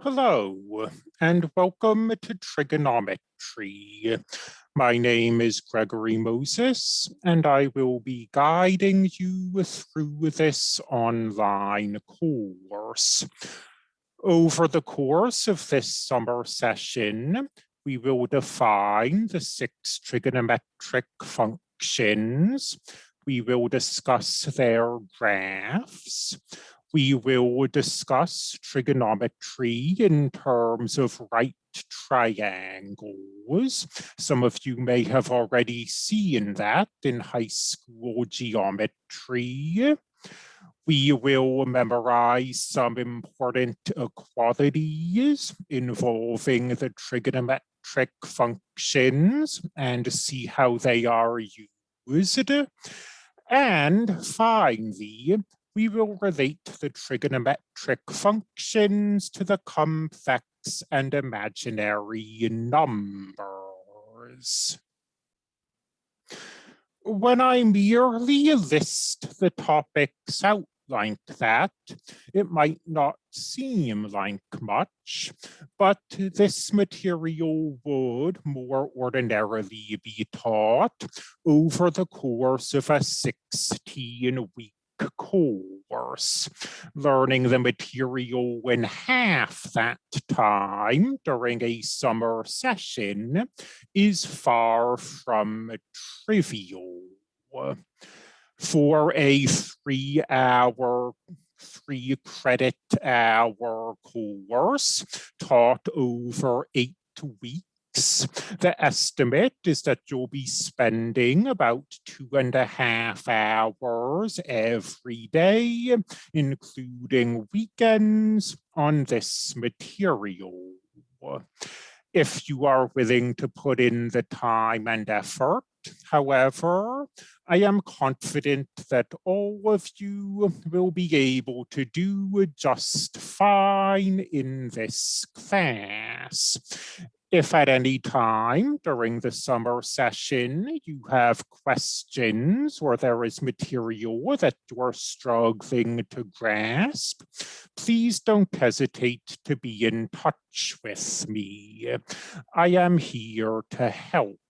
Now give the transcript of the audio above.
Hello, and welcome to Trigonometry. My name is Gregory Moses, and I will be guiding you through this online course. Over the course of this summer session, we will define the six trigonometric functions. We will discuss their graphs we will discuss trigonometry in terms of right triangles. Some of you may have already seen that in high school geometry. We will memorize some important equalities involving the trigonometric functions and see how they are used. And finally, we will relate the trigonometric functions to the complex and imaginary numbers. When I merely list the topics out like that, it might not seem like much, but this material would more ordinarily be taught over the course of a 16-week course. Learning the material in half that time during a summer session is far from trivial. For a three hour three credit hour course taught over eight weeks the estimate is that you'll be spending about two and a half hours every day, including weekends, on this material. If you are willing to put in the time and effort, however, I am confident that all of you will be able to do just fine in this class. If at any time during the summer session you have questions or there is material that you are struggling to grasp, please don't hesitate to be in touch with me. I am here to help.